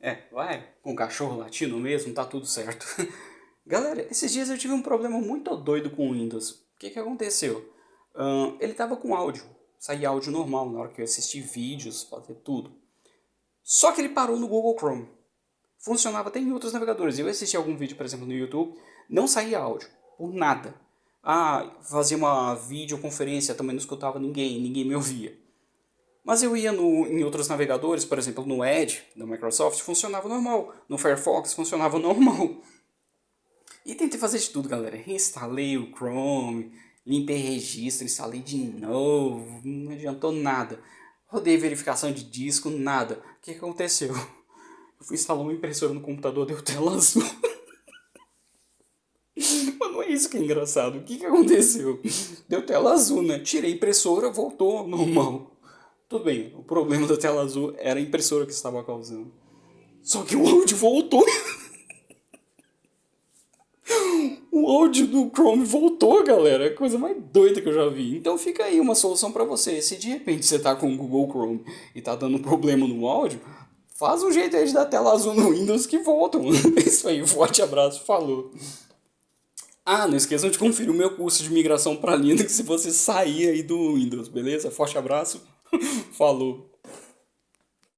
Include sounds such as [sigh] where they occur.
É, vai com cachorro latindo mesmo, tá tudo certo. [laughs] Galera, esses dias eu tive um problema muito doido com o Windows. O que que aconteceu? Uh, ele tava com áudio, saía áudio normal na hora que eu assisti vídeos, fazer tudo. Só que ele parou no Google Chrome. Funcionava até em outros navegadores. Eu assisti algum vídeo, por exemplo, no YouTube, não saía áudio, por nada. Ah, fazia uma videoconferência, também não escutava ninguém, ninguém me ouvia. Mas eu ia no, em outros navegadores, por exemplo, no Edge da Microsoft, funcionava normal. No Firefox funcionava [laughs] normal. E tentei fazer de tudo, galera. Reinstalei o Chrome, limpei registro, instalei de novo, não adiantou nada. Rodei verificação de disco, nada. O que aconteceu? Eu fui instalar uma impressora no computador, deu tela azul. [laughs] Mas não é isso que é engraçado. O que, que aconteceu? Deu tela azul, né? Tirei a impressora, voltou normal. Tudo bem, o problema da tela azul era a impressora que estava causando. Só que o áudio voltou. [laughs] o áudio do Chrome voltou, galera. É a coisa mais doida que eu já vi. Então fica aí uma solução para você. Se de repente você tá com o Google Chrome e tá dando problema no áudio, faz um jeito aí de dar tela azul no Windows que voltam. [laughs] Isso aí, forte abraço, falou. Ah, não esqueçam de conferir o meu curso de migração para Linux se você sair aí do Windows, beleza? Forte abraço. Falou.